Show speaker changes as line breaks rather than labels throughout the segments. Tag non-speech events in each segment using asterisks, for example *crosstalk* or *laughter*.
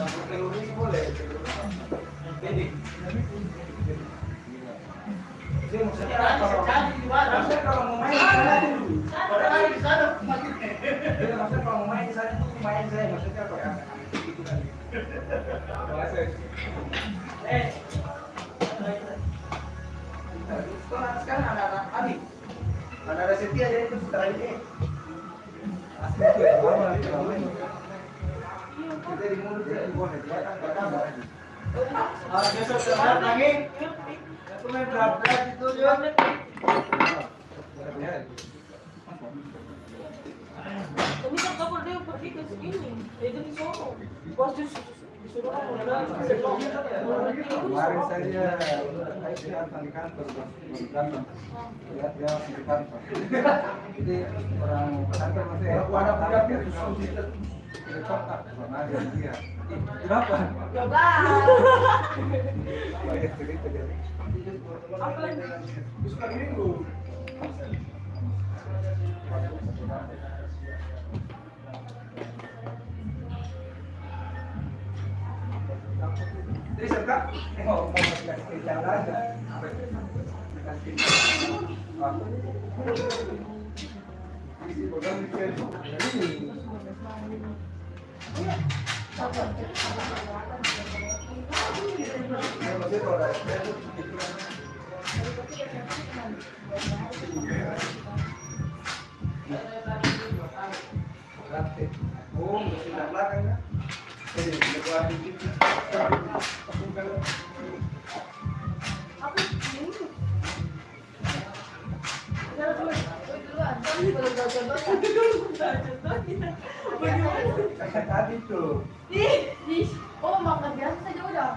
Sekarang besok semangat lagi. Aku main berat-berat itu.
Tapi kan kapal dia pergi ke di sono. Pas di disuruh orang
Kemarin saya saya datang di kantor datang. Lihat dia di kantor. Orang kantor masih ada kota sama dia Kenapa? Minggu. Mau. Oh, mesin belakang kan? Jadi, lebar dikit. Kayak tadi tuh.
Oh, makan biasa saja.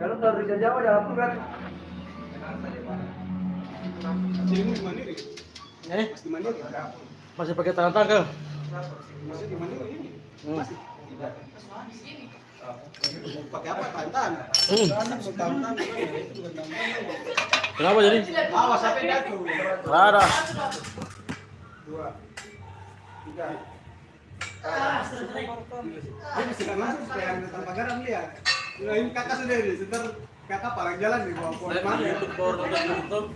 Kalau kalau Rizal Jawa aku kan
Jadi di Mandiri.
Eh,
Mas di Mandiri.
masih pakai tangan tangkel.
Masih di Mandiri ini.
Hmm.
Masih. Pakai apa? Tantan.
Hmm.
Tantan.
Kenapa jadi?
Awas sampai jatuh.
Nggak ada.
Dua. Tiga.
Dia bisa nggak masuk supaya ada tanpa garam dia. Nah, ini kakak sendiri, sebentar kakak parang jalan nih bawa pohon mana?
YouTube nonton YouTube.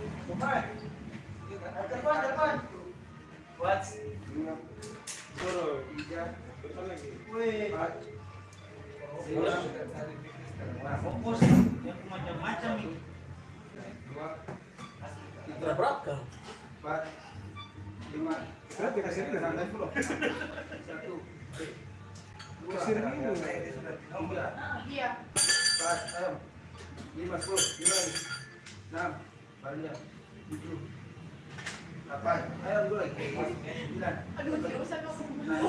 Lima.
Suruh.
Tiga.
Lagi.
Lima.
fokus yang macam-macam nih
Dua. Tiga.
Berat kan?
Empat. Lima.
Berat dikasih ini.
Satu. Dua.
Dulu.
Tiga.
Iya.
Empat. Ayo. Lima. Sepuluh. Lagi. Enam. Barunya. Tujuh. Delapan. Ayo dulu lagi. Sembilan.
Aduh, tidak usah kamu.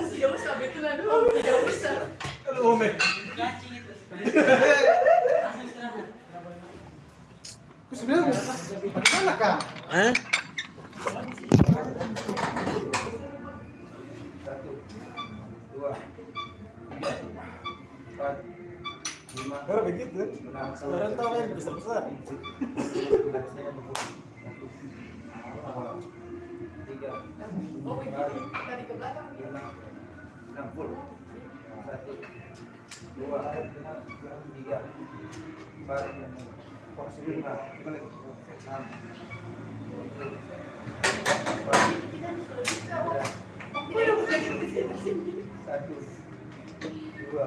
Tidak usah, betul aduh, tidak usah.
Aduh, Ome.
itu *laughs*
Kau sebenarnya bagaimana kak?
Eh?
Satu. Dua. Tiga. Empat. Lima.
Begitu, sekarang tahu yang besar besar.
Tiga.
Oh, tadi ke belakang.
enam puluh, satu, dua, tiga, empat, lima, enam, satu, dua,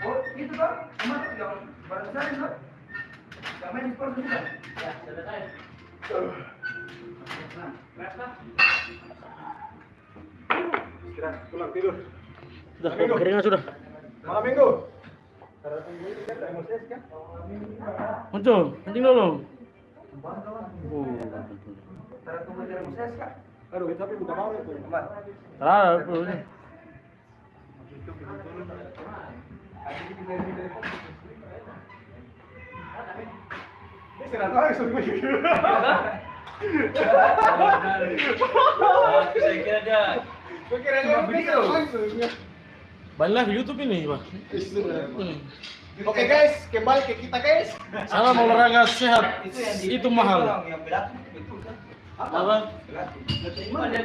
Oh, itu kan? Ke mana yang kan? Yang main di sport juga.
ya selesai
Nah,
Istirahat, pulang tidur.
Sudah, keringan sudah.
Malam minggu.
Muncul, kencing dulu. Oh,
tunggu dari kak.
Aduh, tapi buka baru itu.
Ini.
Ini istirahat lagi suruh gue.
saya kira dia
Gue kira dia video langsung.
Balik lagi YouTube ini, Pak.
Oke guys, kembali ke kita guys.
Salam olahraga sehat.
itu yang di
Itu mahal.
orang yang berat itu kan
Apa?
Di
banyak?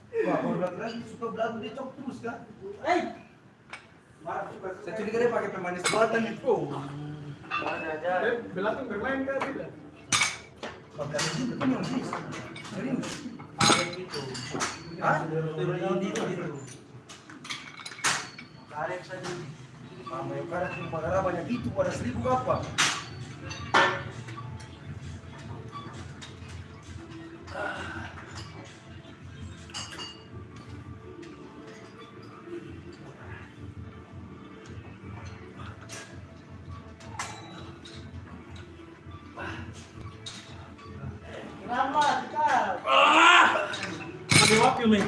Wah, kalau lagi suka belagu dia cok terus kan? Eh, saya curiga dia pakai pemanis buatan itu.
ada ada
Eh, Belatung bermain kan tidak?
Serius?
ada gitu
Hah?
turun di itu gitu karet saja
Mama yang gara banyak itu pada seribu apa?
Nih.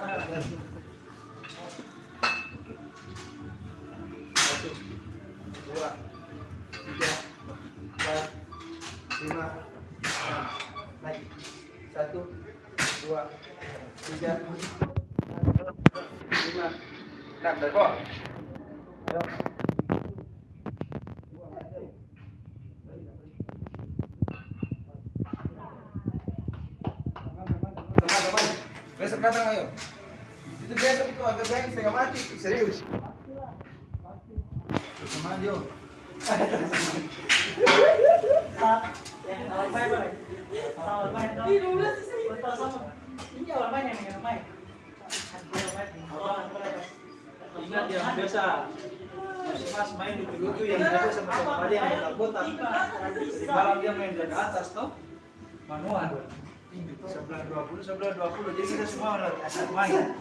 malam-malam.
Satu, dua, tiga, empat, lima, enam, Satu, dua, tiga, lima, enam. Ayo. Teman-teman, besok datang.
Ih, udah sih.
Ingat yang biasa Mas main di tuh yang biasa sama-sama dia yang. Di malam dia main dari atas toh. Manual. Sebelah 20, sebelah 20. Jadi kita semua asal main.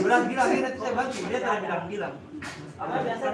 Bilang bilang ini saya bantu, dia tak bilang bilang.